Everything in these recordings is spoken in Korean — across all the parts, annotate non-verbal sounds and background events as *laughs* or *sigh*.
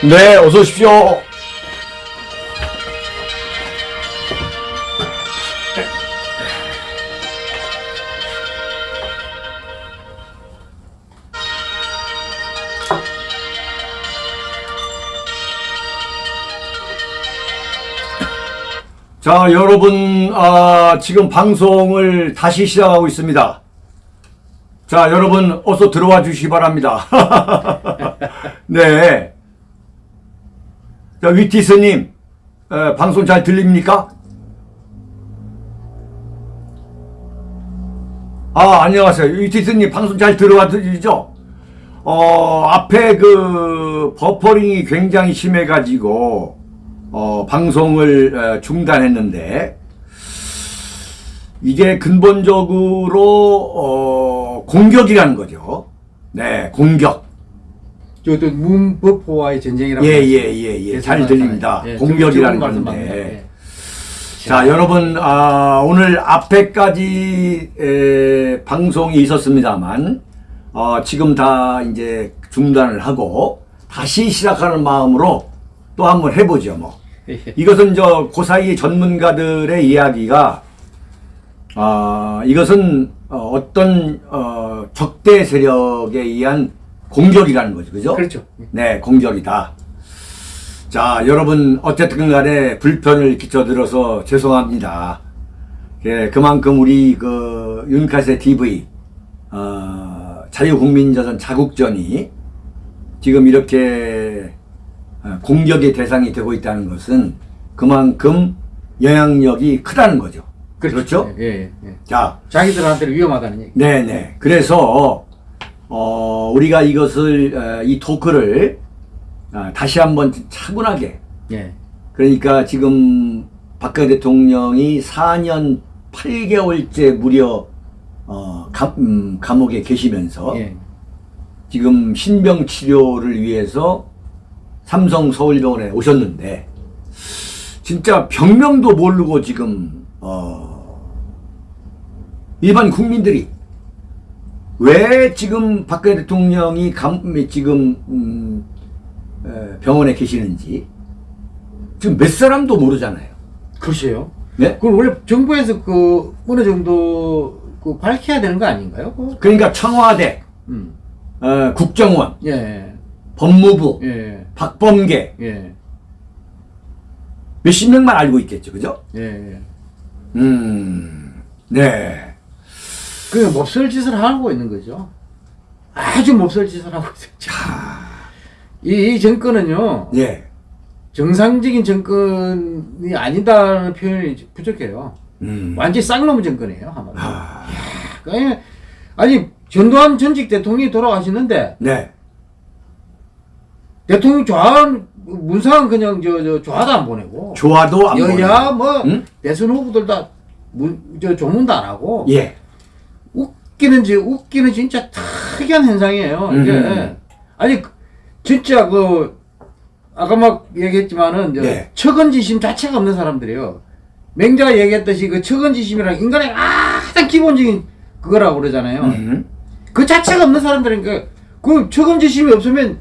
네, 어서 오십시오. 자, 여러분, 아, 지금 방송을 다시 시작하고 있습니다. 자, 여러분, 어서 들어와 주시기 바랍니다. *laughs* 네. 자, 위티스님, 에, 방송 잘 들립니까? 아, 안녕하세요. 위티스님, 방송 잘 들어와 드리죠? 어, 앞에 그, 버퍼링이 굉장히 심해가지고, 어, 방송을 에, 중단했는데, 이게 근본적으로, 어, 공격이라는 거죠. 네, 공격. 저또 문법호와의 전쟁이라고 예, 하죠. 예, 예, 예. 잘. 들립니다. 예, 공격이라는 건데. 예. 자, 여러분, 아, 오늘 앞에까지 에, 방송이 있었습니다만, 어, 지금 다 이제 중단을 하고, 다시 시작하는 마음으로 또 한번 해보죠, 뭐. *laughs* 이것은 저, 그 사이 전문가들의 이야기가, 아, 이것은 어, 어떤, 어, 적대 세력에 의한 공격이라는 거죠, 그죠? 그렇죠. 네, 공격이다. 자, 여러분 어쨌든 간에 불편을 끼쳐드려서 죄송합니다. 예, 그만큼 우리 그 윤카세 TV 어, 자유국민조선 자국전이 지금 이렇게 어, 공격의 대상이 되고 있다는 것은 그만큼 영향력이 크다는 거죠. 그렇죠? 예, 예, 예. 자, 자기들한테는 위험하다는 얘기. 네 네. 그래서 어, 우리가 이것을 어, 이 토크를 아, 다시 한번 차분하게 예. 그러니까 지금 박근혜 대통령이 4년 8개월째 무려 어, 감, 음, 감옥에 계시면서 예. 지금 신병 치료를 위해서 삼성 서울병원에 오셨는데 진짜 병명도 모르고 지금 어, 일반 국민들이 왜 지금 박근혜 대통령이 감, 지금 음, 에, 병원에 계시는지 지금 몇 사람도 모르잖아요. 글쎄요. 네? 그걸 원래 정부에서 그 어느 정도 그 밝혀야 되는 거 아닌가요? 그거? 그러니까 청와대, 음. 어, 국정원, 예. 법무부, 예. 박범계 예. 몇십 명만 알고 있겠죠, 그죠? 예. 음, 네. 그 몹쓸 짓을 하고 있는 거죠. 아주 몹쓸 짓을 하고 있죠. 이, 이 정권은요. 예. 정상적인 정권이 아니다는 표현이 부족해요. 음. 완전히 쌍놈 정권이에요, 한마디로. 아, 아니, 아니, 전두환 전직 대통령이 돌아가시는데, 네. 대통령 좋아하는, 문상은 그냥 저, 저, 좋아도 안 보내고, 좋아도 안 여야 보내고. 뭐, 응? 대선 후보들 다, 문, 저, 조문도 안 하고, 예. 웃기는지, 웃기는 진짜 특이한 현상이에요, 이게. 음. 아니, 그- 진짜 그, 아까 막 얘기했지만은, 저 네. 척은지심 자체가 없는 사람들이에요. 맹자가 얘기했듯이 그 척은지심이랑 인간의 가장 기본적인 그거라고 그러잖아요. 음. 그 자체가 없는 사람들이니까 그 척은지심이 없으면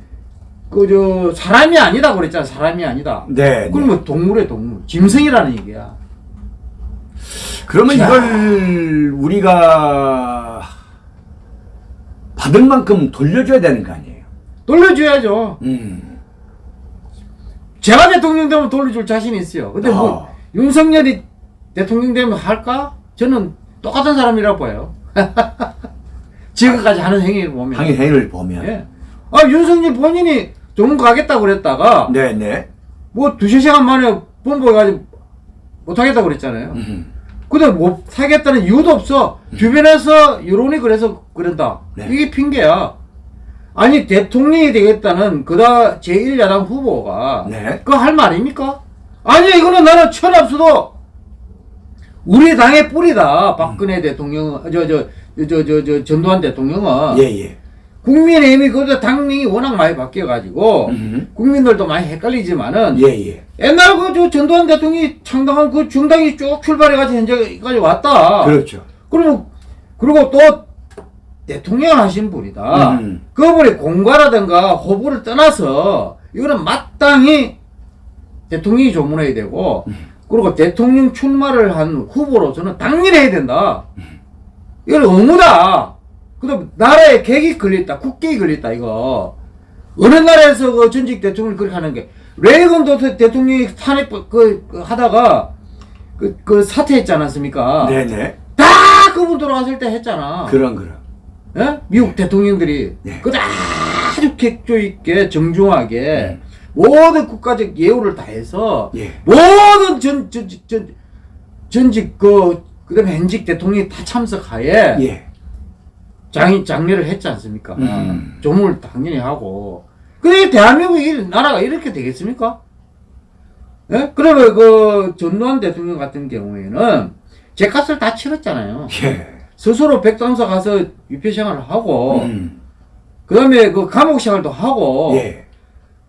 그 저 사람이 아니다 그랬잖아 사람이 아니다. 네. 그럼 네. 뭐 동물의 동물 짐승이라는 얘기야. 그러면 자. 이걸 우리가 받을 만큼 돌려줘야 되는 거 아니에요? 돌려줘야죠. 음. 제가 대통령 되면 돌려줄 자신이 있어요. 근데 뭐 아. 윤석열이 대통령 되면 할까? 저는 똑같은 사람이라고 봐요. *laughs* 지금까지 하는 행위를 보면. 항의 행위를 보면. 예. 아 윤석열 본인이 조문 가겠다고 그랬다가 네네. 뭐 두세 시간 만에 본보해가지고 못하겠다고 그랬잖아요. 음. 근데 못 하겠다는 이유도 없어. 주변에서 여론이 그래서 그런다. 네. 이게 핑계야. 아니 대통령이 되겠다는 그다 제1야당 후보가 네. 그거 할 말입니까? 아니 이거는 나는 천없어도 우리 당의 뿌리다. 박근혜 대통령 저저 저 저 저 전두환 대통령은 예, 예. 국민의힘이 그저 당명이 워낙 많이 바뀌어가지고 음. 국민들도 많이 헷갈리지만은 예, 예. 옛날 그저 전두환 대통령이 창당한 그 중당이 쭉 출발해가지고 현재까지 왔다. 그렇죠. 그리고 그리고 또 대통령을 하신 분이다. 음. 그분이 공과라든가 호불을 떠나서 이거는 마땅히 대통령이 조문해야 되고 그리고 대통령 출마를 한 후보로서는 당연히 해야 된다. 이건 의무다. 그다음 나라에 객이 걸렸다, 국격이 걸렸다 이거. 어느 나라에서 그 전직 대통령을 그렇게 하는 게 레이건 도- 대통령이 탄핵 그, 그 하다가 그, 그 사퇴했지 않았습니까? 네네. 다 그분 돌아갔을 때 했잖아. 그런 그런. 예? 미국 대통령들이 네. 그 아주 객조 있게 정중하게 네. 모든 국가적 예우를 다해서 예. 모든 전, 전, 전, 전직 그 그다음에 현직 대통령이 다 참석하에 예. 장, 장례를 했지 않습니까? 음. 조문을 당연히 하고. 근데 대한민국 이 나라가 이렇게 되겠습니까? 예? 그러면 그 전두환 대통령 같은 경우에는 제 값을 다 치렀잖아요. 예. 스스로 백담사 가서 유폐 생활을 하고, 음. 그 다음에 그 감옥 생활도 하고, 예.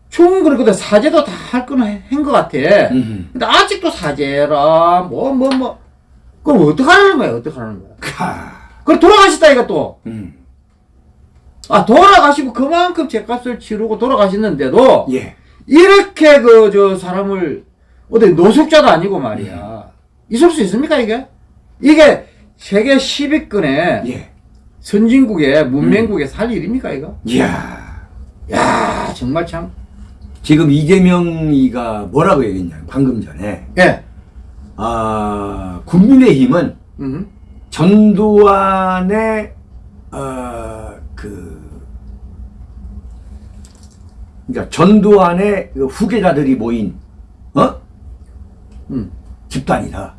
충분히 근데 사죄도 다할 거는 한것 같아. 음. 근데 아직도 사죄라, 뭐, 뭐, 뭐. 그럼 어떡하라는 거야, 어떡하라는 거야. 카. 그럼 돌아가셨다, 이거 또. 음. 아, 돌아가시고 그만큼 제값을 치르고 돌아가셨는데도, 예. 이렇게 그, 저, 사람을, 어디 노숙자도 아니고 말이야. 있을 수 있습니까, 이게? 이게 세계 10위권의 예. 선진국의, 문명국에 살 일입니까, 이거? 이야. 야 정말 참. 지금 이재명이가 뭐라고 얘기했냐 방금 전에 예. 아 국민의힘은 음. 전두환의 어 그 그러니까 전두환의 그 후계자들이 모인 어 음. 집단이다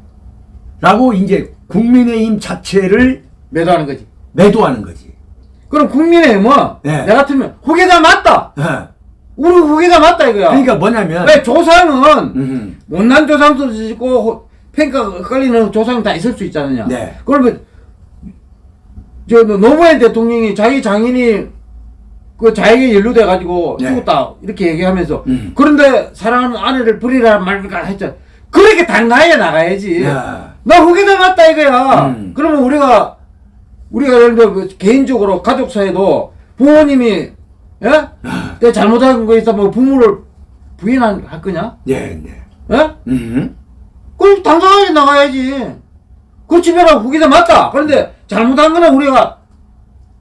라고 이제 국민의힘 자체를 매도하는 거지. 매도하는 거지. 그럼 국민의힘은, 네. 내 같으면, 후계자 맞다! 어. 우리 후계자 맞다, 이거야. 그러니까 뭐냐면 왜 조상은, 음, 못난 조상도 있고, 호- 평가 헷갈리는 조상 다 있을 수 있잖느냐. 네. 그러면, 저, 노무현 대통령이 자기 장인이 그 자에게 연루돼 가지고 네. 죽었다. 이렇게 얘기하면서. 음. 그런데 사랑하는 아내를 버리라 말까 했잖아. 그렇게 당당하게 나가야지. 야. 나 후계자 맞다 이거야. 음. 그러면 우리가, 우리가 예를 들어 그 개인적으로 가족 사이도 부모님이, 예? 아. 내가 잘못한 거 있으면 부모를 부인할 할 거냐? 네, 네. 예? 음. 그럼 당당하게 나가야지. 그 집에라 후기자 맞다. 그런데 잘못한 거는 우리가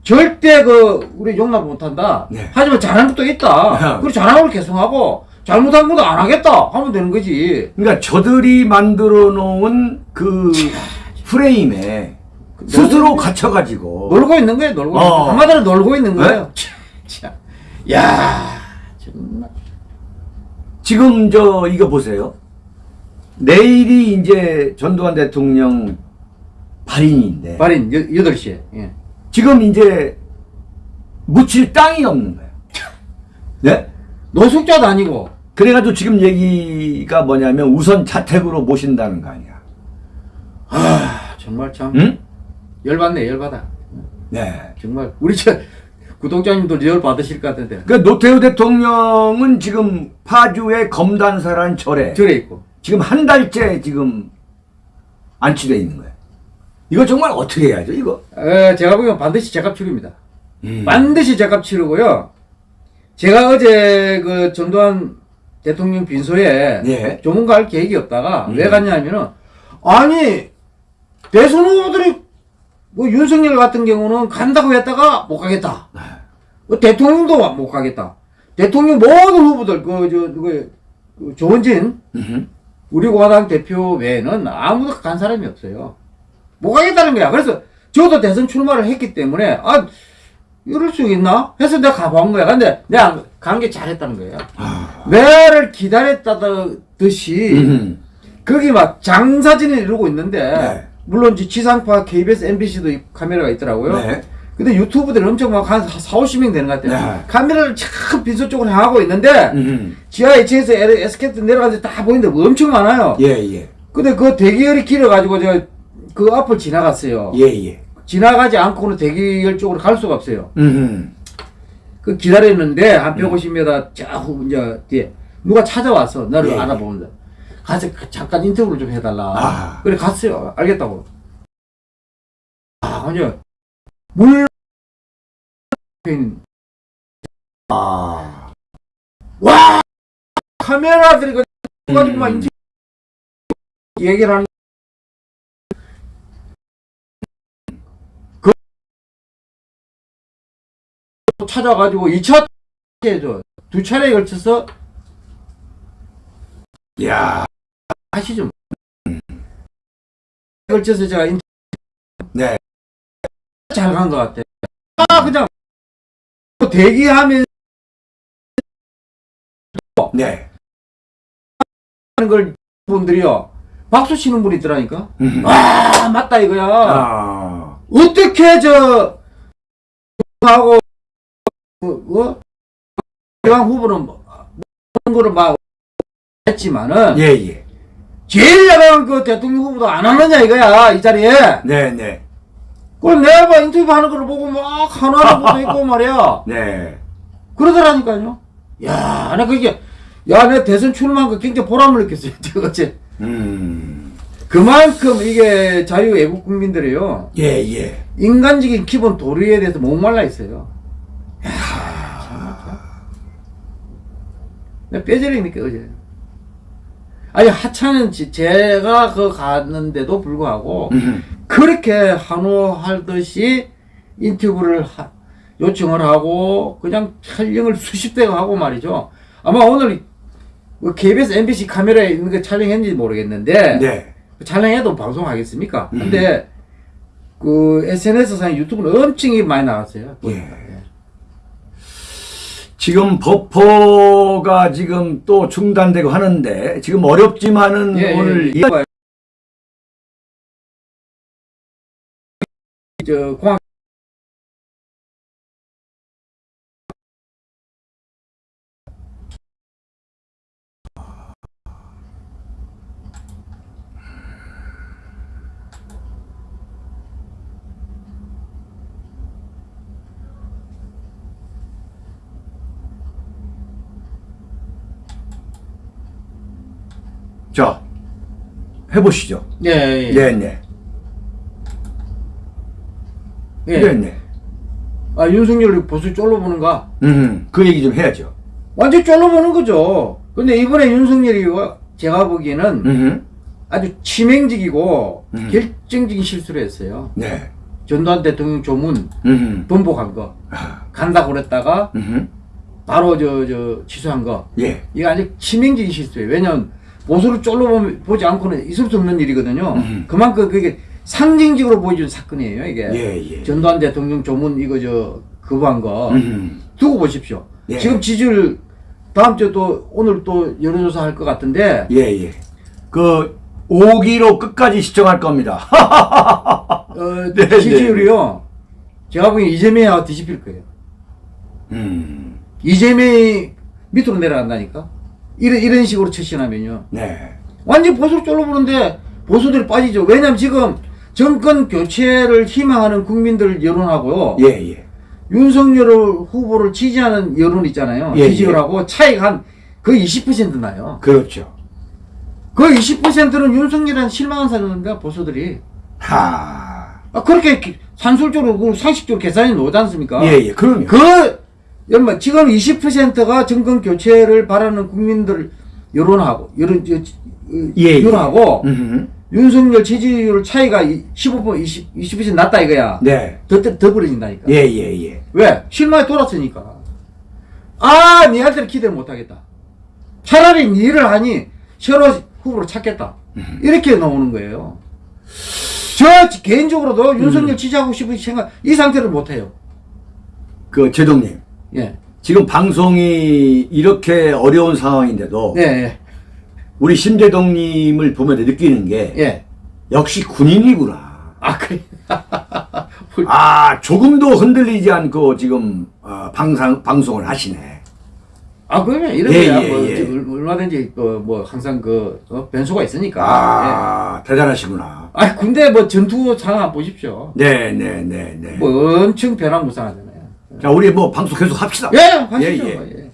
절대 그 우리 용납 못한다. 네. 하지만 잘한 것도 있다. 그리고 잘한 걸 개성하고 잘못한 것도 안 하겠다 하면 되는 거지. 그러니까 저들이 만들어 놓은 그 *laughs* 프레임에 스스로 갇혀가지고 놀고 있는 거예요. 놀고 있는 어. 한마디로 놀고 있는 네? 거예요. *laughs* 참. 야 정말. 지금 저 이거 보세요. 내일이 이제 전두환 대통령 발인인데 발인 8시에. 예. 지금 이제 묻힐 땅이 없는 거예요. *laughs* 네? 노숙자도 아니고 그래가지고 지금 얘기가 뭐냐면 우선 자택으로 모신다는 거 아니야. 아 정말 참 응? 열받네 열받아. 네. 정말 우리 저 구독자님도 열 받으실 것 같은데 그 노태우 대통령은 지금 파주의 검단사란 절에 절에 있고 지금 한 달째 지금 안치돼 있는 거예요. 이거 정말 어떻게 해야죠, 이거? 에, 제가 보기엔 반드시 제값 치릅니다. 음. 반드시 제값 치르고요. 제가 어제 그 전두환 대통령 빈소에 예. 조문가 할 계획이 없다가 음. 왜 갔냐면은 아니 대선 후보들이 뭐 윤석열 같은 경우는 간다고 했다가 못 가겠다. 뭐 대통령도 못 가겠다. 대통령 모든 후보들 그저 그, 그 조원진 음흠. 우리 공화당 대표 외에는 아무도 간 사람이 없어요. 못 가겠다는 거야. 그래서 저도 대선 출마를 했기 때문에 아 이럴 수 있나? 해서 내가 가본 거야. 근데 내가 간 게 잘했다는 거예요. 매를 기다렸다듯이. 거기 막 장사진을 이루고 있는데 네. 물론 지상파 KBS, MBC도 카메라가 있더라고요. 네. 근데 유튜브들이 엄청 막 한 4, 50명 되는 것 같아요. 네. 카메라를 참 빈소 쪽으로 향하고 있는데. 지하 2층에서 에스케이트 내려가서 다 보이는데 엄청 많아요. 예, 예. 근데 그 대기열이 길어가지고 제가 그 앞을 지나갔어요. 예, 예. 지나가지 않고는 대기열 쪽으로 갈 수가 없어요. 그 기다렸는데 한 150m 저후 이제 뒤에 누가 찾아와서 나를 예. 알아보는데 가서 그 잠깐 인터뷰를 좀 해달라. 아. 그래 갔어요. 알겠다고. 아 아니요 물 아. 와 카메라들이 그 가지고 막 음. 인터뷰 얘기를 하는 그 찾아가지고 2차 해줘 두 차례에 걸쳐서 야, 하시죠 걸쳐서 제가 인터뷰 네. 잘 간 것 같아 아 그냥 대기하면 네. 하는 걸 분들이요 박수 치는 분이 있더라니까 음. 아 맞다 이거야 아, 어떻게 저 하고 그 어? 대왕 후보는 뭐 그런 거를 막 했지만은 예, 예. 제일 야당한 그 대통령 후보도 안 하느냐 이거야 이 자리에 네, 네. 그걸 내가 막 인터뷰 하는 걸 보고 막 하나하나 보고 있고 말이야 *laughs* 네. 그러더라니까요 야 나 그게 야 내 대선 출마한 거 굉장히 보람을 느꼈어요 *laughs* 어제 음. 그만큼 이게 자유 애국 국민들이요 예, 예. 인간적인 기본 도리에 대해서 목말라 있어요. 내 뼈저리니까 어제. 아니 하찮은 지- 제가 그 갔는데도 불구하고 음. 그렇게 한호하듯이 인터뷰를 하- 요청을 하고 그냥 촬영을 수십 대가 하고 말이죠. 아마 오늘 뭐 KBS, MBC 카메라에 있는 거 촬영했는지 모르겠는데 네. 촬영해도 방송하겠습니까? 근데 그 SNS상 유튜브는 엄청 이 많이 나왔어요. 예. 지금 버퍼가 지금 또 중단되고 하는데 지금 어렵지만은 예, 오늘 예, 이- 저 공항 자 해보시죠. 예, 예. 네, 네. 예. 네, 네. 아 윤석열 보수 쫄로보는가? 음, 그 얘기 좀 해야죠. 완전 쫄로보는 거죠. 근데 이번에 윤석열이 와- 제가 보기에는 음, 아주 치명적이고 음. 결정적인 실수를 했어요. 네. 전두환 대통령 조문 음, 번복한 거 아, 간다고 그랬다가 음, 바로 저 저 취소한 거 예, 이거 아주 치명적인 실수예요. 왜냐면 보수를 쫄로 보지 않고는 있을 수 없는 일이거든요. 음. 그만큼 그게 상징적으로 보여준 사건이에요. 이게 예, 예. 전두환 대통령 조문 이거 저 거부한 거 음, 두고 보십시오. 예. 지금 지지율 다음 주에 또 오늘 또 여론조사 할 것 같은데 예, 예. 그 5기로 끝까지 시청할 겁니다. 어, *laughs* 네, 네. 지지율이요. 제가 보기엔 이재명하고 뒤집힐 거예요. 음, 이재명이 밑으로 내려간다니까. 이런 이런 식으로 처신하면요. 네. 완전 보수로 쫄로보는데 보수들이 빠지죠. 왜냐면 지금 정권 교체를 희망하는 국민들 여론하고요. 예, 예. 윤석열 후보를 지지하는 여론 있잖아요. 예, 지지율하고 차이가 한 거의 20% 나요. 그렇죠. 그 20%는 윤석열한 실망한 사람인가 보수들이. 하. 아, 그렇게 기- 산술적으로 그 상식적으로 계산이 나오지 않습니까? 예, 예. 그럼요. 그 여러분 지금 20%가 정권 교체를 바라는 국민들 여론하고 여론 예, 예. 여론하고 음, 윤석열 지지율 차이가 15% 20, 20% 낮다 이거야. 네. 더, 더, 더 벌어진다니까. 예, 예, 예. 왜? 실마에 돌았으니까. 아, 니한테는 기대를 못하겠다. 차라리 니를 하니 새로 후보를 찾겠다. 이렇게 나오는 거예요. 저 개인적으로도 윤석열 지지하고 싶은 생각, 이 상태를 못해요. 그 제동님. 예. 지금 방송이 이렇게 어려운 상황인데도 예, 예. 우리 심대동님을 보면 느끼는 게 예. 역시 군인이구나. 아, 그래. *laughs* 아 조금도 흔들리지 않고 지금 어, 방송 방송을 하시네. 아, 그러면 이런 예, 거야. 예, 뭐, 예. 얼- 얼마든지 그, 뭐, 항상 그, 어, 변수가 있으니까. 예. 아 대단하시구나. 아, 근데 뭐 전투 상황 보십시오. 네, 네, 네, 네. 뭐 엄청 변화무쌍하잖아요. 자 우리 뭐 방송 계속 합시다. 예, 하시죠. 예, 예.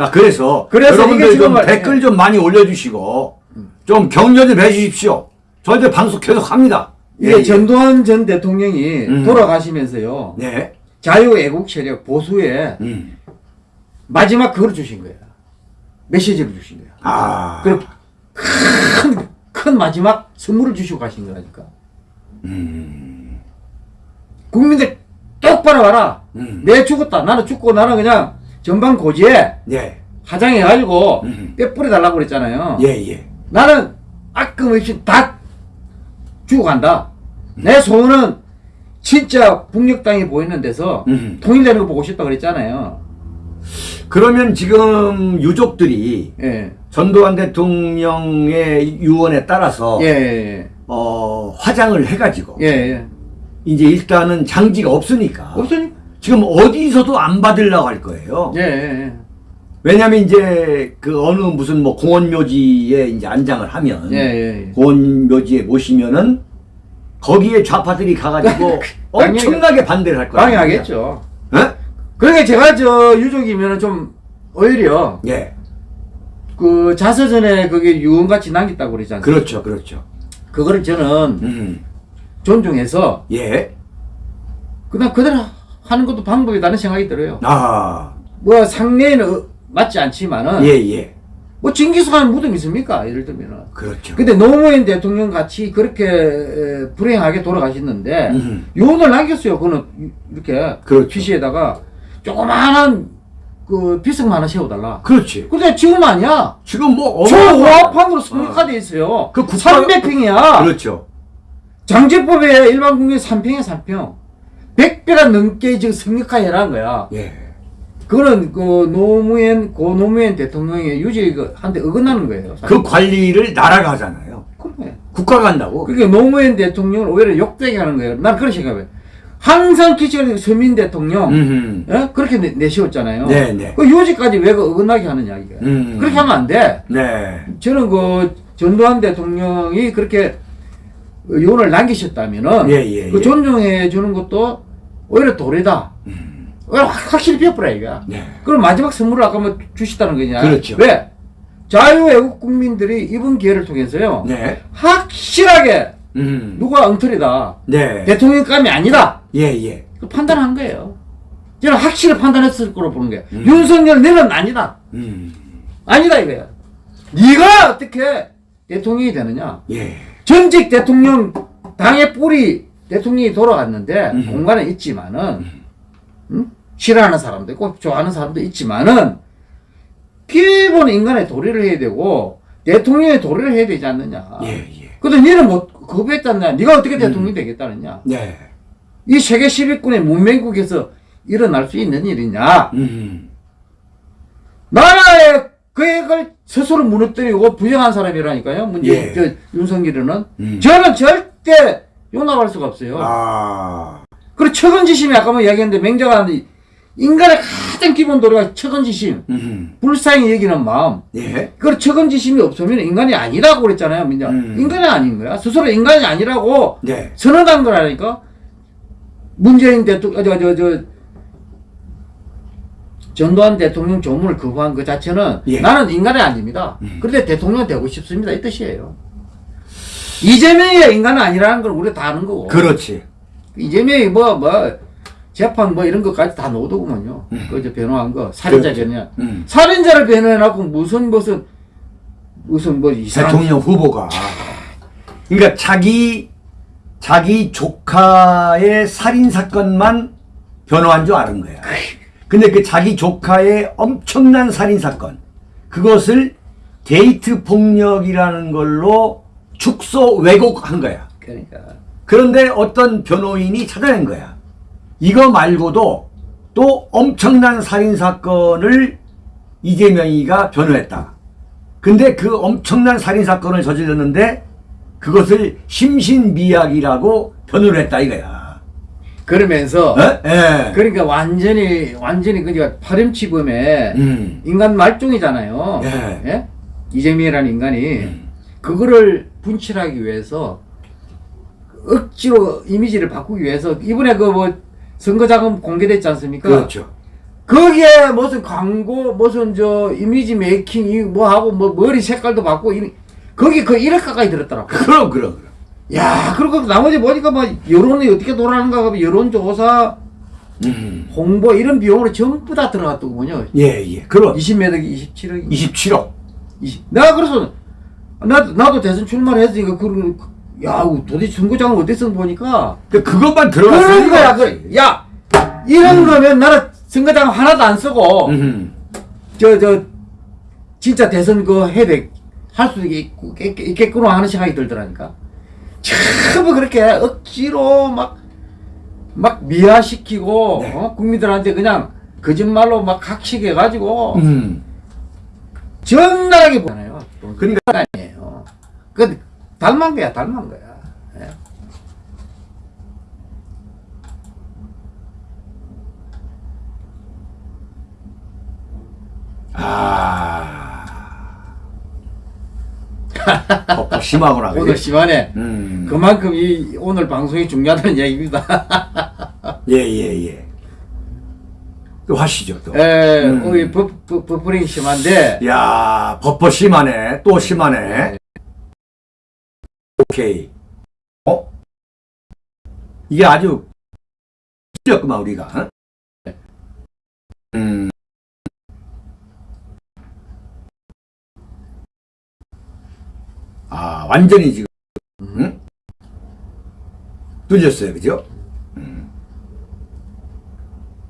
자 그래서, 그래서 여러분들 좀 말- 댓글 예. 좀 많이 올려주시고 좀 격려 좀 해주십시오. 저희들 방송 계속 합니다. 이게 예, 예. 전두환 전 대통령이 음. 돌아가시면서요. 네. 자유애국 세력 보수에 음. 마지막 그걸 주신 거예요. 메시지를 주신 거야. 아. 큰, 큰 마지막 선물을 주시고 가신 거라니까. 음. 국민들 똑바로 봐라. 음. 내 죽었다. 나는 죽고 나는 그냥 전방 고지에 예. 화장해가지고 음. 뼈 뿌려달라고 그랬잖아요. 예, 예. 나는 아낌없이 다 죽어간다. 내 소원은 진짜 북녘 땅이 보이는 데서 음. 통일되는 거 보고 싶다 그랬잖아요. 그러면 지금 유족들이 예. 전두환 대통령의 유언에 따라서 예, 예, 어, 화장을 해가지고 예. 예, 예. 이제 일단은 장지가 없으니까 없으니? 지금 어디서도 안 받으려고 할 거예요. 예, 예, 예. 왜냐면 이제 그 어느 무슨 뭐 공원묘지에 이제 안장을 하면 예, 예, 예. 공원묘지에 모시면은 거기에 좌파들이 가가지고 *laughs* 엄청나게 반대를 할 거예요. 방해하겠죠. 예? 그러니까 제가 저 유족이면 좀 오히려 예. 그 자서전에 그게 유언같이 남겼다고 그러지 않습니까? 그렇죠, 그렇죠. 그거를 저는 음. 존중해서 예. 그냥 그대로 하는 것도 방법이라는 생각이 들어요. 아. 뭐 상례에는 어- 맞지 않지만은 예, 예. 뭐 징기스칸 무덤 있습니까? 예를 들면은. 그렇죠. 근데 노무현 대통령 같이 그렇게 에, 불행하게 돌아가셨는데 음. 유언을 남겼어요. 그는 이렇게 그렇죠. 피시에다가 조그마한 그 비석만 하나 세워달라. 그렇지. 근데 지금 아니야. 지금 뭐 초호합판으로 성립화돼 있어요. 그 국가- 300평이야. 그렇죠. 장제법에 일반 국민 3평에 3평. 100배가 넘게 지금 성립화해라는 거야. 예. 그거는 그 노무현 고 노무현 대통령의 유지 한테 어긋나는 거예요. 그 관리를 나라가 하잖아요. 그래. 국가가 한다고. 그게 노무현 대통령을 오히려 욕되게 하는 거예요. 난 그런 생각해. 항상 기치는 서민 대통령 음. 예? 그렇게 내, 내세웠잖아요. 네, 네. 그 유지까지 왜 그 어긋나게 하느냐 이게. 음. 그렇게 하면 안 돼. 네. 저는 그 전두환 대통령이 그렇게 유언을 남기셨다면은 예, 예, 그 예. 존중해 주는 것도 오히려. 오히려 확- 확실히 비어버려 이거. 네. 그럼 마지막 선물을 아까 뭐 주시다는 거냐? 그렇죠. 왜? 자유애국 국민들이 이번 기회를 통해서요. 네. 확실하게 음. 누가 엉터리다. 네. 대통령감이 아니다. 예, 예. 그 판단한 거예요. 저는 확실히 판단했을 거로 보는 거예요. 음. 윤석열 너는 아니다. 음. 아니다 이거야. 네가 어떻게 대통령이 되느냐? 예. 전직 대통령 당의 뿌리 대통령이 돌아갔는데 음. 공간에 있지만은 음? 싫어하는 사람도 있고 좋아하는 사람도 있지만은 기본 인간의 도리를 해야 되고 대통령의 도리를 해야 되지 않느냐. 예, 예. 근데 니는 뭐 거부했잖냐. 네가 어떻게 대통령이 되겠다느냐. 네. 이 세계 10위권의 문명국에서 일어날 수 있는 일이냐. 음. 나라의 계획을 스스로 무너뜨리고 부정한 사람이라니까요. 문제 예. 저 윤석열은 음. 저는 절대 용납할 수가 없어요. 아. 그리고 처근지심이 아까 뭐 이야기했는데 맹자가 하는 인간의 가장 기본 도리가 처근지심, 음. 불쌍히 여기는 마음. 예. 그 처근지심이 없으면 인간이 아니라고 그랬잖아요, 민자. 음. 인간이 아닌 거야. 스스로 인간이 아니라고 네. 선언한 거라니까. 문재인 대통령, 저, 저, 저, 전두환 대통령 조문을 거부한 그 자체는 예. 나는 인간이 아닙니다. 음. 그런데 대통령 되고 싶습니다. 이 뜻이에요. 이재명이 인간은 아니라는 걸 우리 다 아는 거고. 그렇지. 이재명이 뭐, 뭐, 재판 뭐 이런 것까지 다 넣어두구만요. 그저 변호한 거. 살인자. 변호야. 음. 살인자를 변호해놓고 무슨, 무슨, 무슨 뭐 이상한. 대통령 후보가 그러니까 자기 자기 조카의 살인 사건만 변호한 줄 아는 거야. 근데 그 자기 조카의 엄청난 살인 사건 그것을 데이트 폭력이라는 걸로 축소 왜곡한 거야. 그러니까. 그런데 어떤 변호인이 찾아낸 거야. 이거 말고도 또 엄청난 살인 사건을 이재명이가 변호했다. 근데 그 엄청난 살인 사건을 저질렀는데 그것을 심신미약이라고 변호를 했다 이거야. 그러면서. 에? 예. 그러니까 완전히, 완전히 그니까 파렴치범에 음. 인간 말종이잖아요. 예. 예? 이재명이라는 인간이 음. 그거를 분칠하기 위해서 억지로 이미지를 바꾸기 위해서 이번에 그 뭐 선거자금 공개됐지 않습니까? 그렇죠. 거기에 무슨 광고 무슨 저 이미지 메이킹 이뭐 하고 뭐 머리 색깔도 바꾸고 이 거기 그 1억 가까이 들었더라고. 그럼 그럼 그럼. 야, 그리고 나머지 보니까 뭐 여론이 어떻게 돌아가는가 하면 여론조사 음. 홍보 이런 비용으로 전부 다 들어갔더군요. 예, 예. 그럼 20매덕이 27억. 27억. 20. 내가 그래서 나도 나도 대선 출마를 했으니까 그, 야 도대체 선거장을 어디서 보니까 그 그것만 그런 들어갔으니까. 거야. 그, 야 이런 거면 나는 선거장 하나도 안 쓰고 음. 저저 진짜 대선 그 해야 돼. 할수 있고 있겠구나 하는 생각이 들더라니까. 전부 그렇게 억지로 막 막 미화시키고 네. 어? 국민들한테 그냥 거짓말로 막 각식해 가지고 음. 정나라하게 보잖아요. 그러니까 아니에요. 그 닮은 거야, 닮은 거야. 예. 아. 어, 심하구나. 오늘? 시간에 음. 그만큼 이 오늘 방송이 중요하다는 얘기입니다. 예, 예, 예. 또 하시죠, 또. 에, 음. 우리 버, 버, 버퍼링 심한데 야, 버퍼 심하네. 또 심하네. 오케이. 어? 이게 아주 틀렸구만, 우리가. 어? 음. 아, 완전히 지금, 응? 뚫렸어요, 그죠?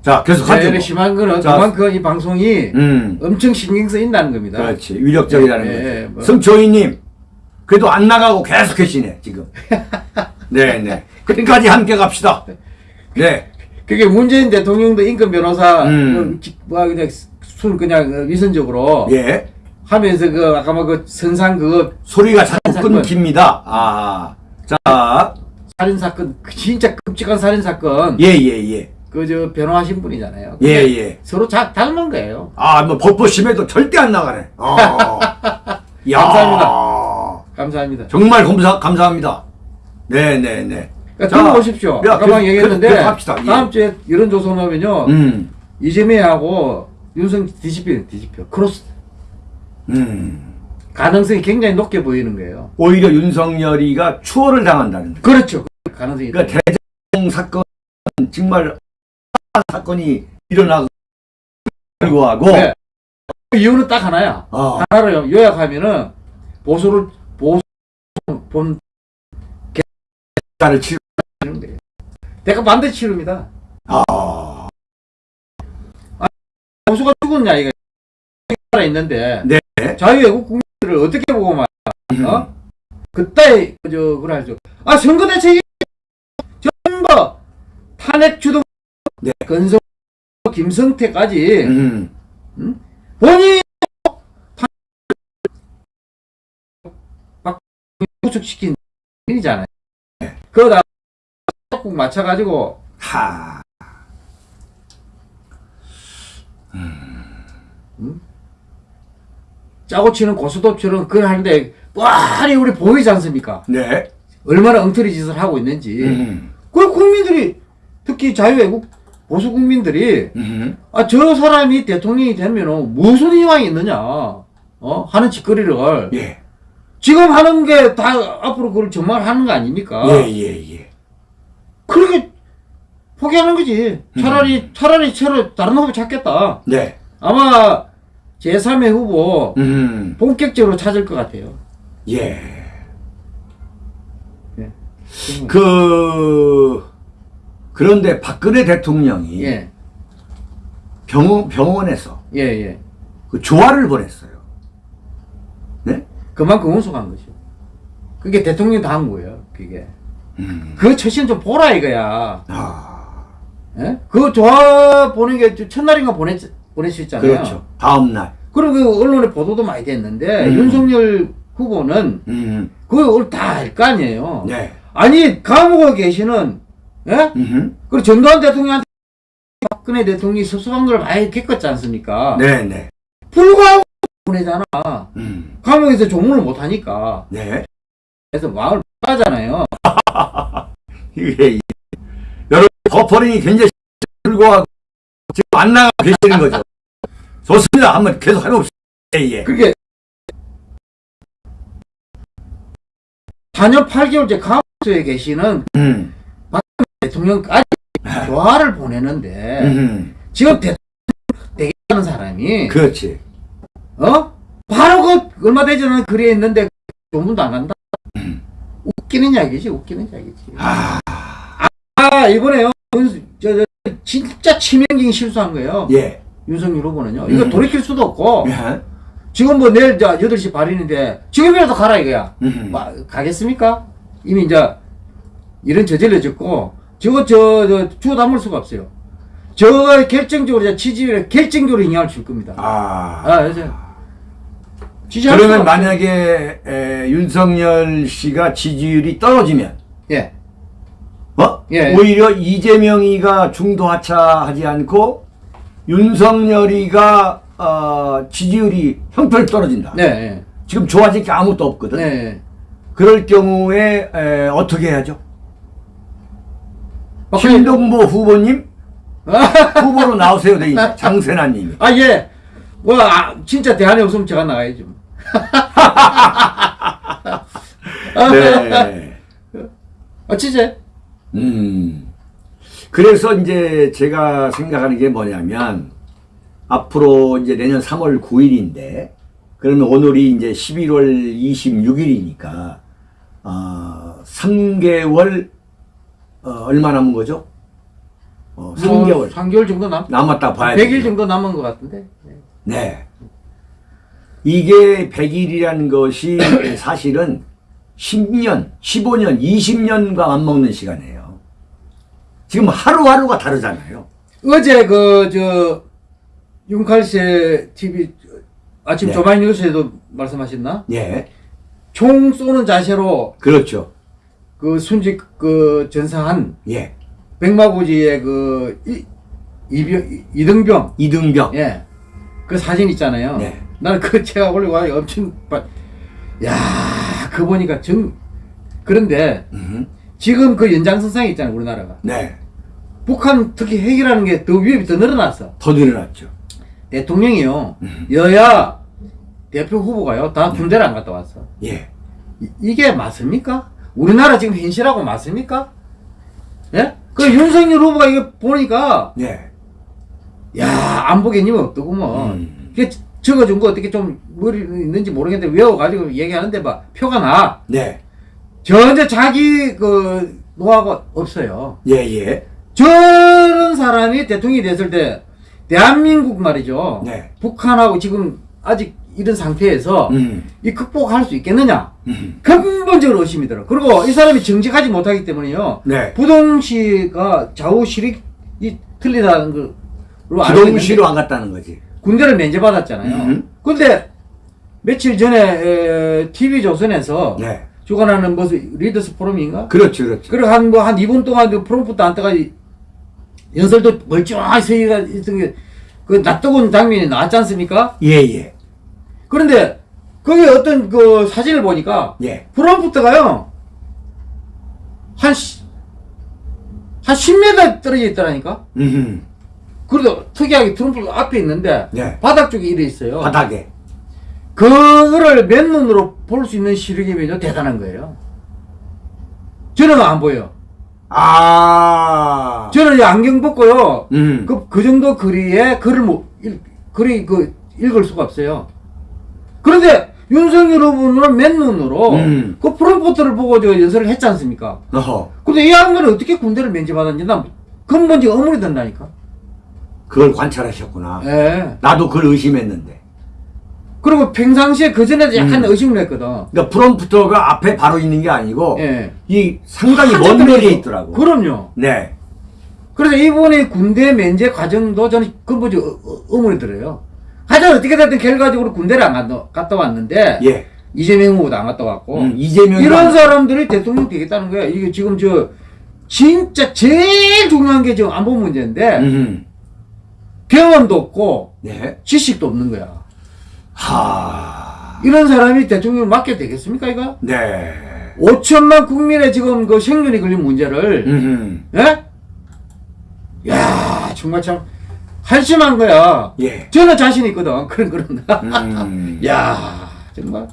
음. 자, 계속 하죠. 네, 뭐. 심한 거는 자, 그만큼 이 방송이 음. 엄청 신경 쓰인다는 겁니다. 그렇지 위력적이라는 예, 거죠. 예, 뭐. 성초이님 그래도 안 나가고 계속 계시네 지금. 네네 *laughs* 끝까지 함께 갑시다. 네. 그게 문재인 대통령도 인권 변호사 음. 그 기- 뭐 그냥 순 그냥 어, 위선적으로 예 하면서 그 아까 뭐그 선상 그거 소리가 자꾸 사건. 끊깁니다. 아, 자, 살인 사건 그 진짜 끔찍한 살인 사건 예, 예, 예, 그저 변호하신 분이잖아요. 예, 예. 서로 자, 닮은 거예요. 아, 뭐 법보심에도 절대 안 나가네. 어. *laughs* 야, 감사합니다. 감사합니다. 정말 감사 감사합니다. 네, 네, 네. 그러니까 들어보십시오. 야, 아까 얘기했는데 계속 합시다. 예. 다음 주에 여론조사 나오면요 음, 이재명하고 윤석 뒤집혀 뒤집혀 크로스 음. 가능성이 굉장히 높게 보이는 거예요. 오히려 윤석열이가 추월을 당한다는. 거. 그렇죠. 가능성이 그러니까 대장 사건 정말 사건이 일어나고 불구하고 네. 그 이유는 딱 하나야. 어, 하나를 요약하면은 보수를 보수 본 나를 치 치는 거예요. 대가 반대 치릅니다. 아, 보수가 죽었냐 이거 나라 있는데 네. 자유외국 국민들을 어떻게 보고 말 어? 그때 저 그래죠. 아 선거 대책이 전부 탄핵 주동 네. 건성 김성태까지 음, 본인이 구축시킨 일이잖아요. 그거다 꼭 맞춰가지고 하, 짜고 치는 고스톱처럼 그걸 하는데 뻔히 우리 보이지 않습니까? 네, 얼마나 엉터리 짓을 하고 있는지. 음, 그 국민들이 특히 자유외국 보수 국민들이 음, 아저 사람이 대통령이 되면은 무슨 희망이 있느냐 어 하는 짓거리를 예, 지금 하는 게 다 앞으로 그걸 전망하는 거 아닙니까? 예, 예, 예, 그렇게 포기하는 거지. 차라리 차라리 차라리 다른 후보 찾겠다. 네, 아마 제3의 후보 음, 본격적으로 찾을 것 같아요. 예. 예. 그 그런데 박근혜 대통령이 예, 병원 병원에서 예, 예. 그 조화를 보냈어요. 네? 그만큼 운송한 거죠. 그게 대통령이 다한 거예요. 그게. 음, 그 처신 좀 보라 이거야. 아, 예? 그 조화 보낸 게 첫날인가 보냈, 보냈었잖아요. 그렇죠. 다음 날, 그리고 그 언론에 보도도 많이 됐는데, 음. 윤석열 후보는 음, 그걸 다 알 거 아니에요. 네, 아니, 감옥에 계시는, 예? 음, 그리고 전두환 대통령한테 박근혜 대통령이 섭섭한 걸 많이 겪었지 않습니까? 네, 네, 불구하고 보내잖아. 음, 감옥에서 조문을 못 하니까. 네. 그래서 마음을 빠잖아요. *laughs* 이게 이- 여러분 버퍼링이 굉장히 불구하고 지금 안 나가 계시는 거죠. 좋습니다. 한번 계속 해봅시다. 예, 예. 그게 4년 8개월째 감옥에 계시는 음, 대통령까지 조화를 보내는데 음. 지금 대통령 되겠다는 사람이 그렇지. 어? 바로 그 얼마 되지 않은 글에 있는데 조문도 안 한다. 웃기는 이야기지, 웃기는 이야기지. 아, 아, 이번에요. 윤- 저, 저, 진짜 치명적인 실수한 거예요. 예. 윤석열 후보는요. 이거 음. 돌이킬 수도 없고, 예. 지금 뭐 내일 저 8시 발인인데, 지금이라도 가라 이거야. 음. 마- 가겠습니까? 이미 이제 이런 저질러졌고, 저거 저, 저, 주워 담을 수가 없어요. 저거 결정적으로 지지율에 결정적으로 영향을 줄 겁니다. 아. 아, 지지할 그러면. 만약에 에, 윤석열 씨가 지지율이 떨어지면 예. 어? 예. 오히려 이재명이가 중도 하차하지 않고 윤석열이가 어, 지지율이 형편 떨어진다. 네. 지금 좋아질 게 아무것도 없거든. 네. 그럴 경우에 에, 어떻게 해야죠? 박근혜- 신동보 후보님 *laughs* 후보로 나오세요, 돼 있네. 장세나님이. 아, 예. 뭐, 아, 진짜 대안이 없으면 제가 나가야죠. *laughs* 네. 아, 진짜? 음. 그래서 이제 제가 생각하는 게 뭐냐면 앞으로 이제 내년 3월 9일인데 그러면 오늘이 이제 11월 26일이니까 어, 3개월 어, 얼마 남은 거죠? 어, 3개월 뭐, 3개월 정도 남, 남았다 봐야 100일 되죠. 정도 남은 것 같은데. 예. 네. 이게 100일이라는 것이 *coughs* 사실은 10년, 15년, 20년과 맞먹는 시간이에요. 지금 하루하루가 다르잖아요. 어제 그, 저, 윤칼세 TV 아침 네. 조만 뉴스에도 말씀하셨나? 예. 총 쏘는 자세로 그렇죠. 그 순직 그 전사한 예. 백마고지의 그 이, 이병, 이- 이등병 이등병. 예. 그 사진 있잖아요. 네. 나는 그 제가 올리고 와서 엄청 봐- 야, 그 보니까 정 그런데 음. 지금 그 연장선상에 있잖아요, 우리나라가. 네. 북한 특히 핵이라는 게 더 위협이 더 늘어났어. 더 늘어났죠. 대통령이요. 음. 여야 대표 후보가요. 다 군대를 안 갔다 왔어. 예. 이, 게 맞습니까? 우리나라 지금 현실하고 맞습니까? 예? 그 윤석열 후보가 이거 보니까 네. 야, 안보 개념이 없더구먼. 음. 그게 적어준 거 어떻게 좀 머리 있는지 모르겠는데 외워가지고 얘기하는데 막 표가 나. 네. 전혀 자기 그 노하가 없어요. 예, 예. 저런 사람이 대통령이 됐을 때 대한민국 말이죠. 네. 북한하고 지금 아직 이런 상태에서 음. 이 극복할 수 있겠느냐? 음. 근본적으로 의심이 들어. 그리고 이 사람이 정직하지 못하기 때문에요. 네. 부동시가 좌우 실익이 틀리다는 걸로 알고 부동시로 안 갔다는 거지. 군대를 면제받았잖아요. 음. 근데 며칠 전에 TV 조선에서 네. 주관하는 무슨 리더스 포럼인가? 그렇죠, 그렇죠. 그리고 한 뭐한 2분 동안 그 프롬프트 안 떠가 연설도 멀쩡하게 서기가 있던 게그 낯뜨거운 장면이 나왔지 않습니까? 예, 예. 그런데 거기 어떤 그 사진을 보니까 예. 프롬프트가요 한, 시- 한 10m 떨어져 있더라니까? 음. 그래도 특이하게 트럼프 앞에 있는데 네. 바닥 쪽에 이래 있어요. 바닥에. 그거를 맨눈으로 볼 수 있는 시력이면요 대단한 거예요. 저는 안 보여. 아. 저는 이 안경 벗고요. 음. 그, 그 정도 거리에 글을 못, 읽, 글이 그, 읽을 수가 없어요. 그런데 윤석열 후보는 맨눈으로 음. 그 프롬프트를 보고 저 연설을 했지 않습니까? 어허. 근데 이 양반이 어떻게 군대를 면제받았는지 난 근본적 의문이 든다니까. 그걸 관찰하셨구나. 예. 나도 그걸 의심했는데. 그리고 평상시에 그 전에도 약간 음. 의심을 했거든. 그러니까 프롬프터가 앞에 바로 있는 게 아니고 예. 이 상당히 먼 거리에. 있더라고. 그럼요. 네. 그래서 이분의 군대 면제 과정도 저는 근본적 의문이 들어요. 하여튼 어떻게 됐든 결과적으로 군대를 안 갔다, 갔다 왔는데 예. 이재명 후보도 안 갔다 왔고 음, 이재명이 이런 사람들이 대통령 되겠다는 거야. 이게 지금 저 진짜 제일 중요한 게 지금 안보 문제인데 음. 경험도 없고 네. 지식도 없는 거야. 하. 이런 사람이 대통령을 맡게 되겠습니까 이거? 네. 5천만 국민의 지금 그 생존이 걸린 문제를 음. 예? 야 정말 참 한심한 거야. 예. 저는 자신 있거든. *laughs* 그런 그런. 음. 야 정말.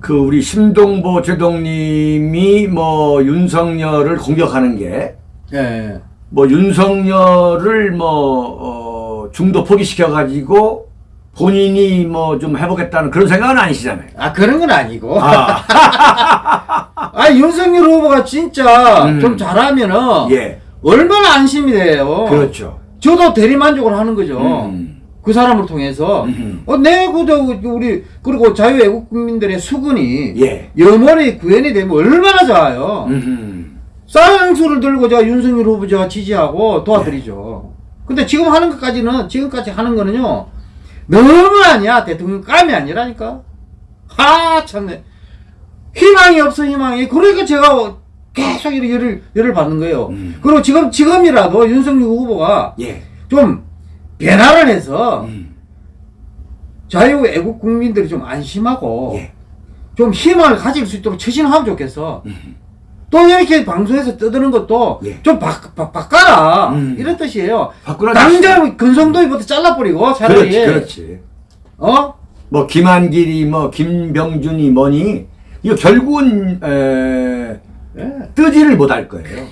그 우리 심동보 제동님이 뭐 윤석열을 공격하는 게 예. 뭐 윤석열을 뭐 어, 중도 포기시켜 가지고 본인이 뭐 좀 해보겠다는 그런 생각은 아니시잖아요. 아 그런 건 아니고. 아, *laughs* 아 윤석열 후보가 진짜 음. 좀 잘하면은 예, 얼마나 안심이 돼요. 그렇죠. 저도 대리만족을 하는 거죠. 음. 그 사람을 통해서. 음. 어, 내 그저 우리 그리고 자유애국 국민들의 수군이 예. 염원이 구현이 되면 얼마나 좋아요. 음. 쌍수를 들고 제가 윤석열 후보 제가 지지하고 도와드리죠. 근데 지금 하는 것까지는 지금까지 하는 거는요 너무 아니야 대통령 감이 아니라니까. 하 참네. 희망이 없어 희망이. 그러니까 제가 계속 이렇게 열을 열을 받는 거예요. 음. 그리고 지금 지금이라도 윤석열 후보가 예. 좀 변화를 해서 음. 자유 애국 국민들이 좀 안심하고 예. 좀 희망을 가질 수 있도록 처신하면 좋겠어. 또 이렇게 방송에서 떠드는 것도 예. 좀 바, 바, 바꿔라. 음. 이런 뜻이에요. 바꾸라. 당장 근성도이부터 잘라버리고 차라리. 그렇지, 그렇지. 어? 뭐 김한길이 뭐 김병준이 뭐니 이거 결국은 에, 예. 뜨지를 못할 거예요.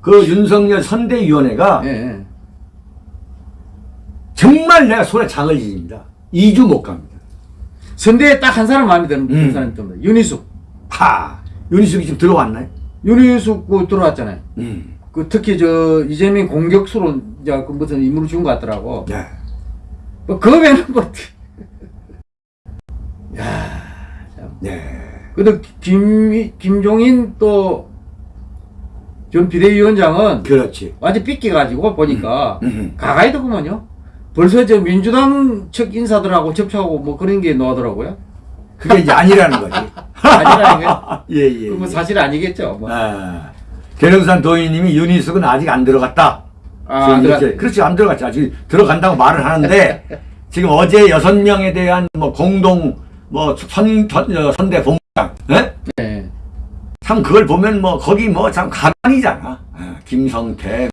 그 윤석열 선대위원회가 예, 예. 정말 내가 손에 장을 지집니다. 2주 못 갑니다. 선대에 딱 한 사람 마음에 드는 음. 사람이 있습니다. 윤희숙. 파 윤희숙이 지금 들어왔나요? 윤희숙 그 들어왔잖아요. 음. 그 특히 저 이재명 공격수로 이제 그 무슨 임무를 준것 같더라고. 네. 뭐 그거 외에는 뭐. 네. 그래도 김, 김종인 또 전 비대위원장은 그렇지. 완전 삐끼가지고 보니까 음. 가가이더구먼요. 벌써 저 민주당 측 인사들하고 접촉하고 뭐 그런 게 나오더라고요. 그게 이제 아니라는 거지. *laughs* 아니라는 게. *laughs* 예, 예. 뭐 예. 사실 아니겠죠. 뭐. 아, 계룡산 도의님이 윤희숙은 아직 안 들어갔다. 아, 들어갔- 그렇지 안 들어갔지 아직 들어간다고 말을 하는데 *laughs* 지금 어제 여섯 명에 대한 뭐 공동 뭐 선 선대 본 예? 네. 참 그걸 보면 뭐 거기 뭐 참 가관이잖아 아, 김성태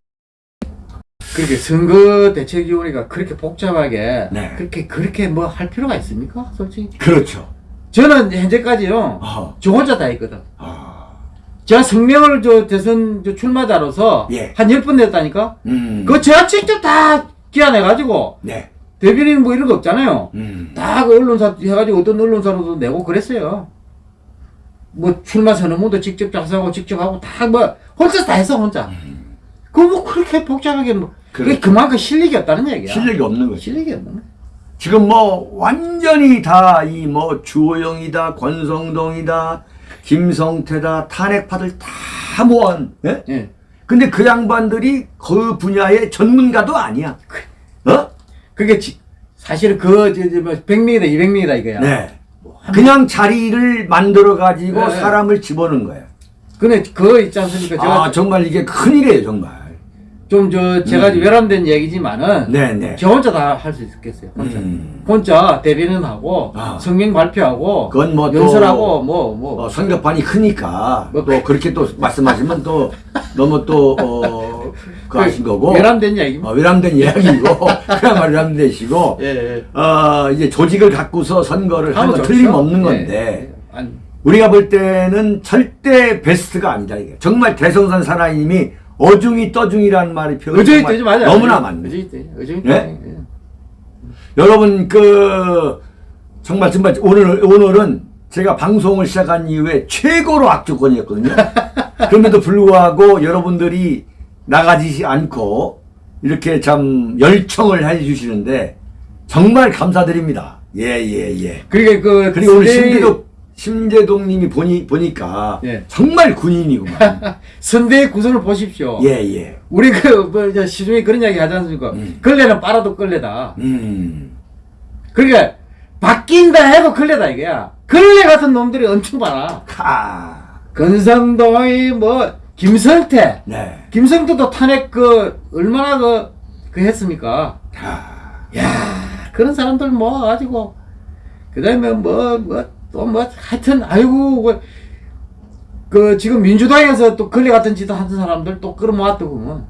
그렇게 선거 대책위원회가 그렇게 복잡하게 네. 그렇게 그렇게 뭐 할 필요가 있습니까? 솔직히 그렇죠 저는 현재까지요 어, 저 혼자 다 했거든. 아, 제가 성명을 저 대선 저 출마자로서 예. 한열번 냈다니까. 음, 그거 제가 직접 다 기한해가지고 네, 대변인 뭐 이런 거 없잖아요. 음, 다그 언론사 해가지고 어떤 언론사로도 내고 그랬어요. 뭐 출마 선언문도 직접 작성하고 직접 하고 다 뭐 혼자 다 했어 혼자. 그뭐 그렇게 복잡하게 뭐 그게 그렇죠. 그만큼 실력이 없다는 얘기야. 실력이 없는 거지 실력이 없는 거야. 지금 뭐 완전히 다 이 뭐 주호영이다 권성동이다 김성태다 탄핵파들 다 모은 예? 예. 근데 그 양반들이 그 분야의 전문가도 아니야 어? 그게 지, 사실은 그, 저, 저, 뭐, 100명이다, 200명이다, 이거야. 네 그냥 자리를 만들어 가지고 네. 사람을 집어넣은 거야 근데 그거 있지 않습니까? 제가 아 정말 이게 큰일이에요 정말 좀, 저, 제가 음. 외람된 얘기지만은, 네네 저 혼자 다 할 수 있겠어요, 혼자. 음. 혼자 대변인 하고, 아. 성명 발표하고, 그건 뭐또 연설하고, 뭐, 뭐. 어, 성격판이 크니까 뭐, 또 그렇게 또 말씀하시면 또 너무 또 어, 그 하신 거고 외람된 얘기입니다. 어, 외람된 이야기고 *laughs* 그야말로 외람되시고 예, 예. 어, 이제 조직을 갖고서 선거를 좋죠. 틀림없는 예, 건데 예. 아니, 우리가 볼 때는 절대 베스트가 아니다 이게 정말 대성산 사나이님이 어중이 떠중이라는 말이 표현 의정이 되지 맞아요. 너무나 맞네 의정이 되지. 의정이 예? 되지. 예. 여러분 그 정말 정말 오늘 오늘은 제가 방송을 시작한 이후에 최고로 악조건이었거든요. *laughs* 그럼에도 불구하고 여러분들이 나가지 않고 이렇게 참 열청을 해주시는데 정말 감사드립니다. 예예 예, 그러니까 그, 그리고 오늘 심재동 심재동님이 보니 보니까 예. 정말 군인이구만. *laughs* 선대의 구성을 보십시오. 예예. 우리 그, 뭐, 저, 시중에 그런 이야기 하지 않습니까? 음. 걸레는 빨아도 걸레다. 음. 그러니까 바뀐다 해도 걸레다 이거야. 걸레 같은 놈들이 엄청 많아. 카. 건성도의 뭐 김성태, 네. 김성태도 탄핵 그 얼마나 그, 그 했습니까? 카. 야 그런 사람들 모아가지고 그다음에 뭐 뭐 또뭐 하여튼 아이고 그, 그 지금 민주당에서 또 걸레 같은 짓을 하는 사람들 또 끌어모았더구먼.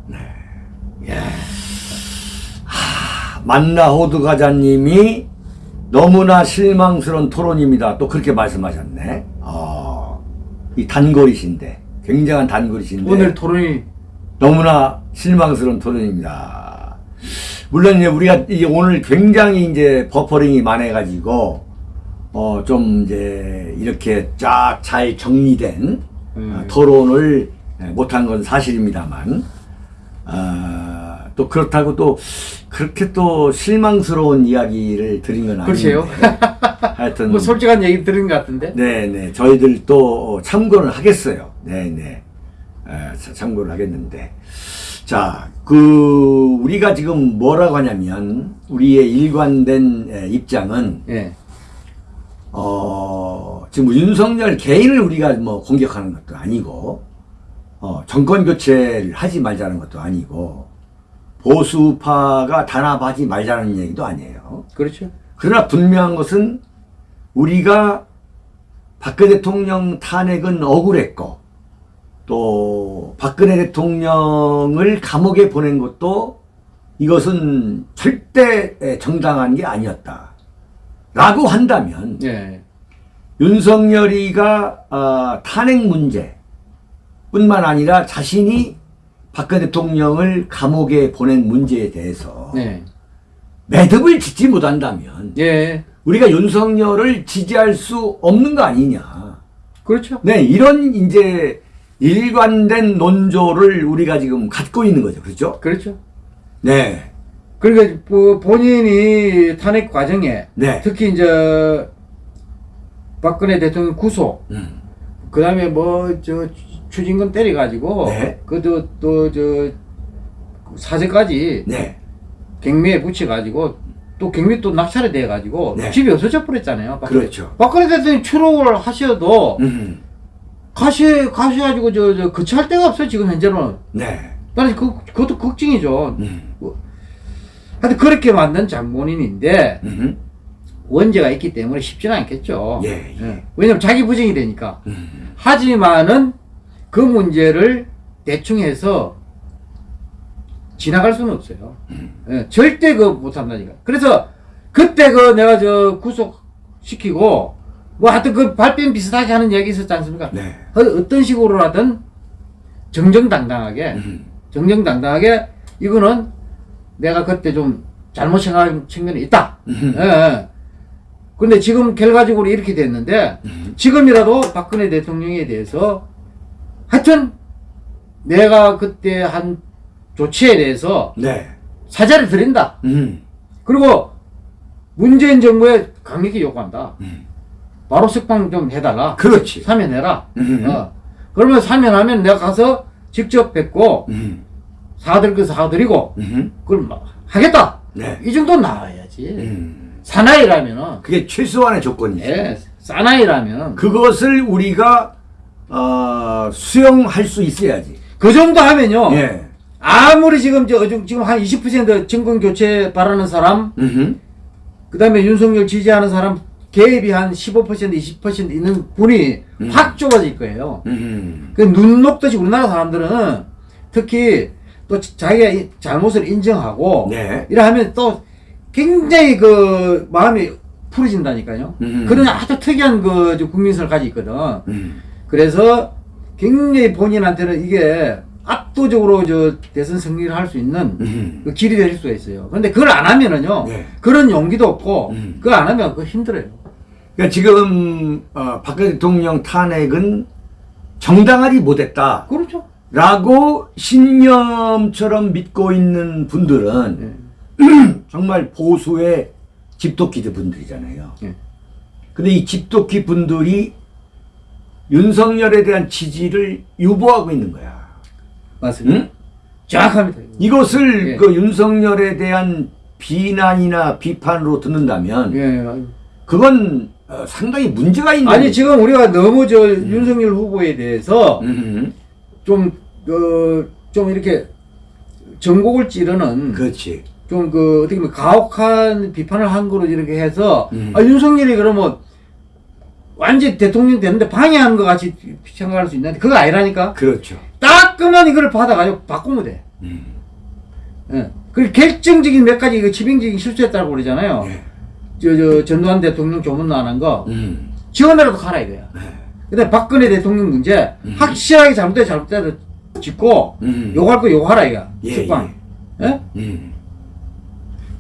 만나 호두 과자님이 너무나 실망스러운 토론입니다. 또 그렇게 말씀하셨네. 어, 이 단골이신데 굉장한 단골이신데. 오늘 토론이 너무나 실망스러운 토론입니다. 물론 이제 우리가 이제 오늘 굉장히 이제 버퍼링이 많아가지고 어 좀 이제 이렇게 쫙 잘 정리된 음. 어, 토론을 못한 건 사실입니다만 아, 또 그렇다고 또 그렇게 또 실망스러운 이야기를 드린 건 아닌데 그러세요? *laughs* 하여튼 뭐 솔직한 얘기 들은 것 같은데. 네네 저희들 또 참고를 하겠어요. 네네 에, 자- 참고를 하겠는데 자그 우리가 지금 뭐라고 하냐면 우리의 일관된 에, 입장은 예. 어 지금 윤석열 개인을 우리가 뭐 공격하는 것도 아니고 어 정권 교체를 하지 말자는 것도 아니고 보수파가 단합하지 말자는 얘기도 아니에요. 그렇죠. 그러나 분명한 것은 우리가 박근혜 대통령 탄핵은 억울했고 또 박근혜 대통령을 감옥에 보낸 것도 이것은 절대 정당한 게 아니었다. 라고 한다면 예. 윤석열이가 어, 탄핵 문제 뿐만 아니라 자신이 박근혜 대통령을 감옥에 보낸 문제에 대해서 네. 매듭을 짓지 못한다면 예. 우리가 윤석열을 지지할 수 없는 거 아니냐. 그렇죠. 네, 이런 이제 일관된 논조를 우리가 지금 갖고 있는 거죠. 그렇죠? 그렇죠. 네. 그러니까 뭐 본인이 탄핵 과정에 네. 특히 이제 박근혜 대통령 구속 음. 그 다음에 뭐 저 추징금 때려가지고 네. 그도 또저 사제까지 네. 경매에 붙여가지고 또 경매 또 낙찰이 돼가지고 네. 집이 없어져 버렸잖아요. 박근혜. 그렇죠. 박근혜 대통령 추록을 하셔도 음. 가시 가셔가지고 저 저 거처할 데가 없어요 지금 현재는. 네. 나는 그 그것도 걱정이죠. 음. 하여튼 그렇게 만든 장본인인데 음. 원죄가 있기 때문에 쉽지는 않겠죠. 예, 예. 왜냐면 자기 부정이 되니까. 음. 하지만은 그 문제를 대충 해서 지나갈 수는 없어요. 예, 절대 그 못한다니까. 그래서 그때 그 내가 저 구속시키고 뭐 하여튼 그 발뺌 비슷하게 하는 얘기 있었지 않습니까? 네. 어- 어떤 식으로라든 정정당당하게 음. 정정당당하게 이거는 내가 그때 좀 잘못 생각한 측면이 있다. 음. 예, 예. 근데 지금 결과적으로 이렇게 됐는데 지금이라도 박근혜 대통령에 대해서 하여튼 내가 그때 한 조치에 대해서 네. 사죄를 드린다. 음. 그리고 문재인 정부에 강력히 요구한다. 음. 바로 석방 좀 해달라. 그렇지. 사면해라. 음. 어. 그러면 사면하면 내가 가서 직접 뵙고 음. 거 사드리고 음. 그걸 막 하겠다. 네. 이 정도 나와야지. 음. 사나이라면은 그게 최소한의 조건이죠. 예, 사나이라면 그것을 우리가 어, 수용할 수 있어야지. 그 정도 하면요. 예. 아무리 지금 저 지금 한 20% 정권 교체 바라는 사람, 음. 그다음에 윤석열 지지하는 사람 개입이 한 15% 20% 있는 분이 음. 확 좁아질 거예요. 음. 그눈 녹듯이 우리나라 사람들은 특히 또 자기가 이 잘못을 인정하고 네. 이래 하면 또 굉장히 그 마음이 풀어진다니까요. 음. 그런 아주 특이한 그저 국민성을 가지고 있거든. 음. 그래서 굉장히 본인한테는 이게 압도적으로 저 대선 승리를 할 수 있는 음. 그 길이 될 수가 있어요. 근데 그걸 안 하면은요, 네. 그런 용기도 없고, 음. 그걸 안 하면 그거 힘들어요. 그러니까 지금 어, 박근혜 대통령 탄핵은 정당하지 못했다. 그렇죠. 라고 신념처럼 믿고 있는 분들은 네. *clears throat* 정말 보수의 집도끼들 분들이잖아요. 예. 근데 이 집도끼 분들이 윤석열에 대한 지지를 유보하고 있는 거야. 맞습니다. 응? 정확합니다. 이것을 예. 그 윤석열에 대한 비난이나 비판으로 듣는다면 예. 그건 어, 상당히 문제가 있는 아니, 지금 우리가 너무 저 윤석열 후보에 대해서 음, 좀, 그, 좀 이렇게 전곡을 찌르는 그렇지. 좀 그 어떻게 보면 가혹한 비판을 한 거로 이렇게 해서 음. 아, 윤석열이 그러면 완전 대통령 되는데 방해하는 것 같이 생각할 수 있는데 그거 아니라니까 그렇죠. 따끔한 이걸 받아가지고 바꾸면 돼. 음. 예. 그 결정적인 몇 가지 그 지빙적인 실수했다고 그러잖아요. 예. 저, 저, 전두환 대통령 조문 안한 거. 음. 지원해라도 가라 이거야. 네. 근데 박근혜 대통령 문제 음. 확실하게 잘못돼 잘못돼 짓고 음. 욕할 거 욕하라 이거. 예, 죽방. 예? 음.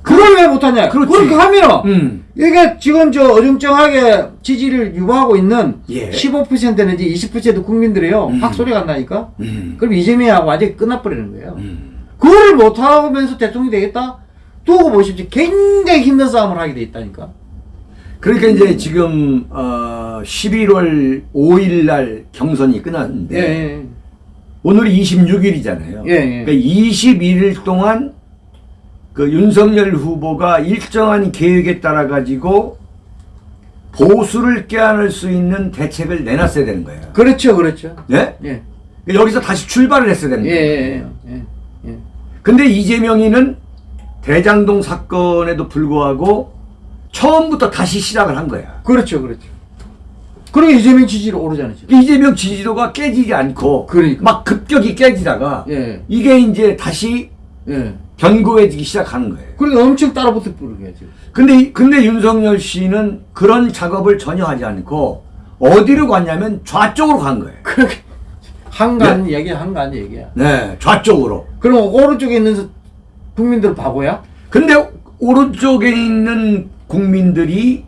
그걸 왜 못하냐? 그렇지. 그렇게 하면은 음. 이게 지금 저 어정쩡하게 지지를 유보하고 있는 예. 15% 내지 20% 국민들이요 음. 확 소리가 안 나니까 음. 그럼 이재명하고 완전히 끝나버리는 거예요. 음. 그거를 못하면서 대통령이 되겠다? 두고 보십시오. 굉장히 힘든 싸움을 하게 돼 있다니까. 그러니까 이제 지금 어 11월 5일 날 경선이 끝났는데 예, 오늘이 26일이잖아요. 예, 예. 그러니까 21일 동안 그 윤석열 후보가 일정한 계획에 따라 가지고 보수를 껴안을 수 있는 대책을 내놨어야 되는 거예요. 그렇죠, 그렇죠. 네? 예, 그러니까 여기서 다시 출발을 했어야 되는 예, 거예요. 예, 예, 예. 근데 이재명이는 대장동 사건에도 불구하고 처음부터 다시 시작을 한 거야. 그렇죠, 그렇죠. 그러니까 이재명 지지율 오르잖아요. 지금. 이재명 지지도가 깨지지 않고 그러니까. 막 급격히 깨지다가 예, 이게 이제 다시 예. 견고해지기 시작하는 거예요. 그러니까 엄청 따라붙어 부르게 지금. 근데 이- 근데 윤석열 씨는 그런 작업을 전혀 하지 않고 어디로 갔냐면 좌쪽으로 간 거예요. 그렇게 한간 얘기야, 한간 얘기야. 네, 좌쪽으로. 그럼 오른쪽에 있는 국민들 바보야? 근데 오른쪽에 있는 국민들이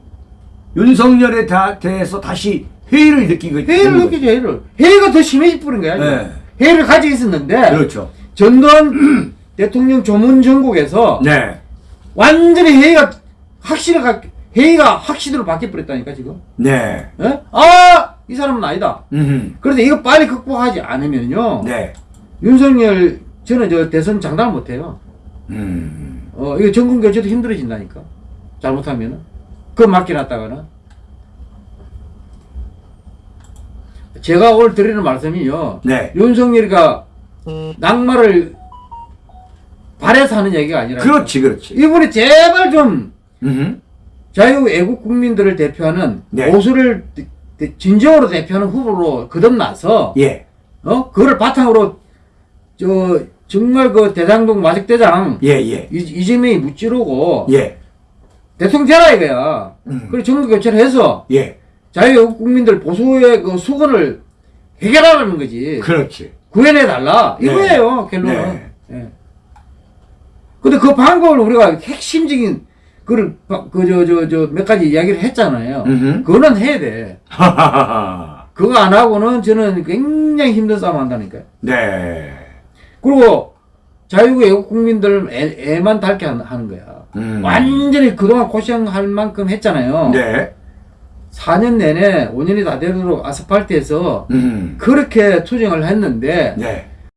윤석열에 다- 대해서 다시 회의를 느끼고 회의를. 느끼죠, 회의를. 회의가 더 심해져 버린 거야. 네. 회의를 가지고 있었는데 그렇죠. 전두환 대통령 조문 전국에서 네, 완전히 회의가 확실히 가, 회의가 확실히로 바뀌어 버렸다니까 지금. 네, 예? 아, 이 사람은 아니다. 음, 그런데 이거 빨리 극복하지 않으면요. 네, 윤석열 저는 저 대선 장담 못 해요. 음, 어, 이거 정권 교체도 힘들어진다니까. 잘못하면은. 그거 맡겨놨다가는. 제가 오늘 드리는 말씀이요. 네. 윤석열이가 낙마를 바래서 하는 얘기가 아니라. 그렇지, 그렇지. 이분이 제발 좀 음, 자유 애국 국민들을 대표하는 네. 보수를 진정으로 대표하는 후보로 거듭나서 예, 어 그거를 바탕으로 저 정말 그 대장동 마직대장 예, 예, 이- 이재명이 무찌르고 예, 대통령 되라 이거야. 음. 그리고 정부 교체를 해서 예, 자유애국 국민들 보수의 그 수건을 해결하라는 거지. 그렇지. 구해내 달라 네. 이거예요 결론은. 네. 예. 근데 그 방법을 우리가 핵심적인 그를 그저 저 저 몇 가지 이야기를 했잖아요. 음흠. 그거는 해야 돼. *laughs* 그거 안 하고는 저는 굉장히 힘든 싸움 한다니까요. 네, 그리고 자유애국 국민들 애, 애만 닳게 한- 하는 거야. 음. 완전히 그동안 고생할 만큼 했잖아요. 네, 4년 내내 5년이 다 되도록 아스팔트에서 음, 그렇게 투쟁을 했는데 네,